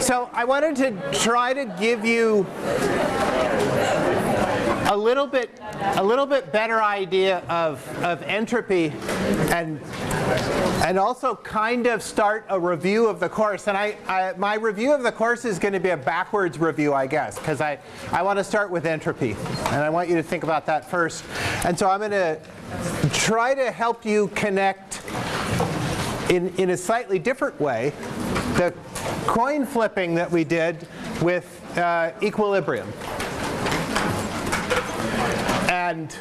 So I wanted to try to give you a little bit a little bit better idea of, of entropy and and also kind of start a review of the course. And I, I my review of the course is going to be a backwards review, I guess, because I, I want to start with entropy. And I want you to think about that first. And so I'm going to try to help you connect in, in a slightly different way the coin flipping that we did with uh, equilibrium. And,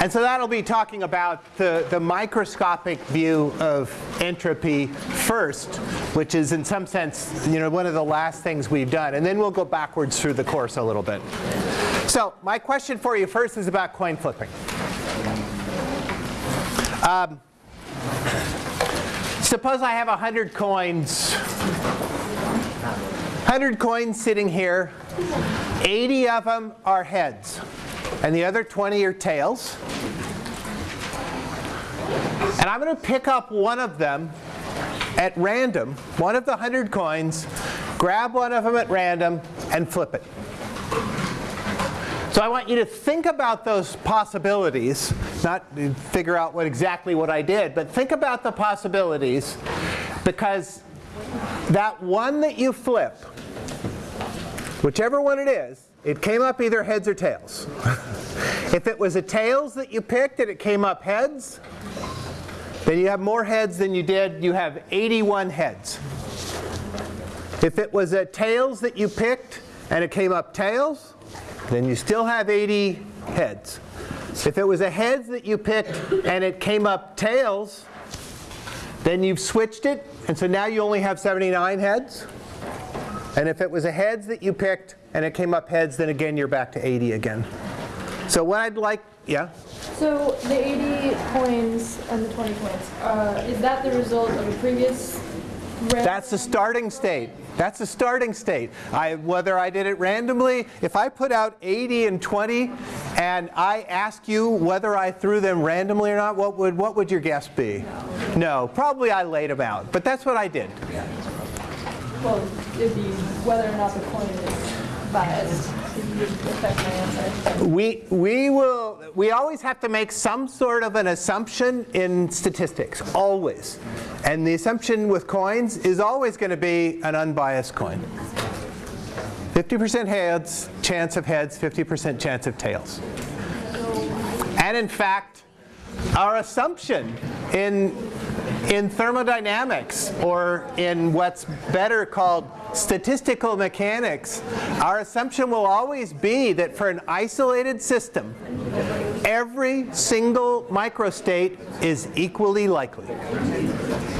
and so that'll be talking about the, the microscopic view of entropy first, which is in some sense you know, one of the last things we've done. And then we'll go backwards through the course a little bit. So my question for you first is about coin flipping. Um, suppose I have 100 coins 100 coins sitting here. 80 of them are heads. And the other 20 are tails. And I'm going to pick up one of them at random, one of the 100 coins, grab one of them at random, and flip it. So I want you to think about those possibilities, not figure out what exactly what I did, but think about the possibilities because that one that you flip Whichever one it is, it came up either heads or tails. if it was a tails that you picked and it came up heads, then you have more heads than you did. You have 81 heads. If it was a tails that you picked and it came up tails, then you still have 80 heads. If it was a heads that you picked and it came up tails, then you've switched it, and so now you only have 79 heads. And if it was a heads that you picked and it came up heads, then again you're back to 80 again. So what I'd like, yeah? So the 80 coins and the 20 coins, uh, is that the result of a previous That's the starting state. That's the starting state. I, whether I did it randomly, if I put out 80 and 20 and I ask you whether I threw them randomly or not, what would, what would your guess be? No, probably I laid them out, but that's what I did. Well, it'd be whether or not the coin is biased. Affect my answer. We, we will, we always have to make some sort of an assumption in statistics, always. And the assumption with coins is always going to be an unbiased coin. 50% heads, chance of heads, 50% chance of tails. And in fact, our assumption in in thermodynamics, or in what's better called statistical mechanics, our assumption will always be that for an isolated system, every single microstate is equally likely.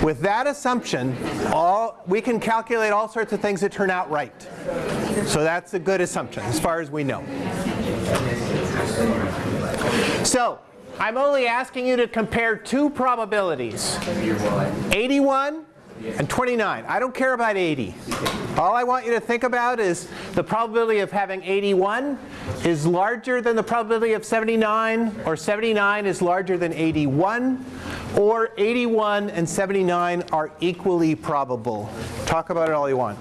With that assumption, all, we can calculate all sorts of things that turn out right. So that's a good assumption as far as we know. So I'm only asking you to compare two probabilities, 81 and 29. I don't care about 80. All I want you to think about is the probability of having 81 is larger than the probability of 79, or 79 is larger than 81, or 81 and 79 are equally probable. Talk about it all you want.